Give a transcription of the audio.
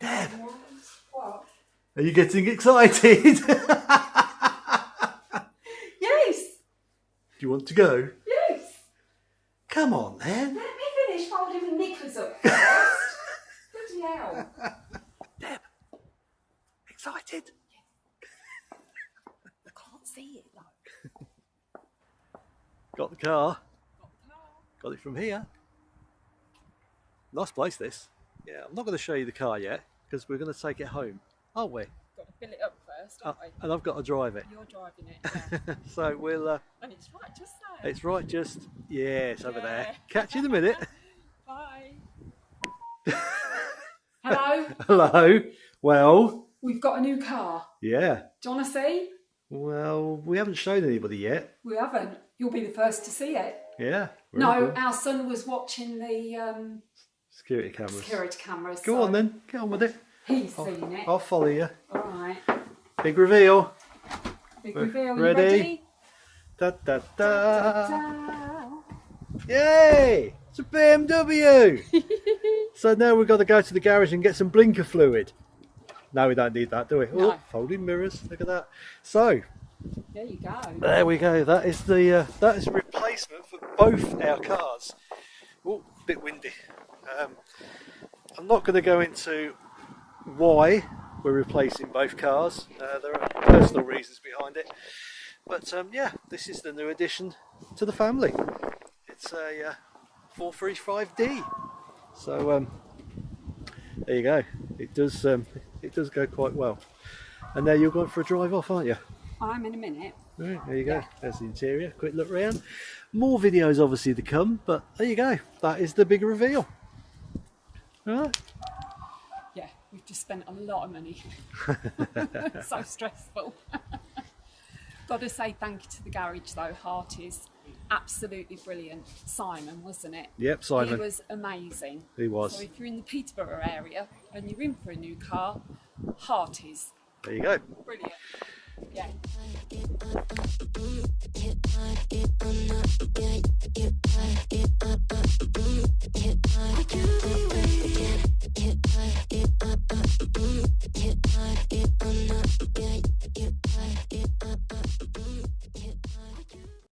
Deb, What? are you getting excited? Yes. Do you want to go? Yes. Come on then. Let me finish folding the knickers up first. Bloody hell. Deb, excited? I can't see it though. Got the car. Got it from here. Nice place this. Yeah, I'm not going to show you the car yet because we're going to take it home, aren't we? Got to fill it up first, Uh, haven't we? and I've got to drive it. You're driving it. Yeah. so we'll. Uh, and it's right just there. it's right, just yeah, it's over there. Catch you in a minute. Bye. Hello. Hello. Well, We've got a new car. yeah. Do you want to see? Well, we haven't shown anybody yet. We haven't. You'll be the first to see it. Yeah. No, cool. our son was watching the um, Security cameras. security cameras. Go so on then. Get on with it. He's I'll, seen it. I'll follow you. All right. Big reveal. Big reveal. You ready? ready? Da da da. Ta-da. Yay! It's a BMW. so now we've got to go to the garage and get some blinker fluid. No, we don't need that, do we? No. Oh, folding mirrors. Look at that. So There you go. there we go. That is the uh, that is replacement for both our cars. Oh, bit windy. Um, I'm not going to go into why we're replacing both cars. Uh, there are personal reasons behind it. But um, yeah, this is the new addition to the family. It's a uh, 435D. So um, there you go. It does um, it does go quite well. And now you're going for a drive off, aren't you? I'm in a minute. Right, there you go. There's the interior. Quick look round. More videos obviously to come, but there you go. That is the big reveal. Right. Yeah, we've just spent a lot of money. so stressful. Got to say thank you to the garage though. Hart is absolutely brilliant. Simon, wasn't it? Yep, Simon. He was amazing. He was. So if you're in the Peterborough area and you're in for a new car, Hart is There you go. brilliant. Yeah.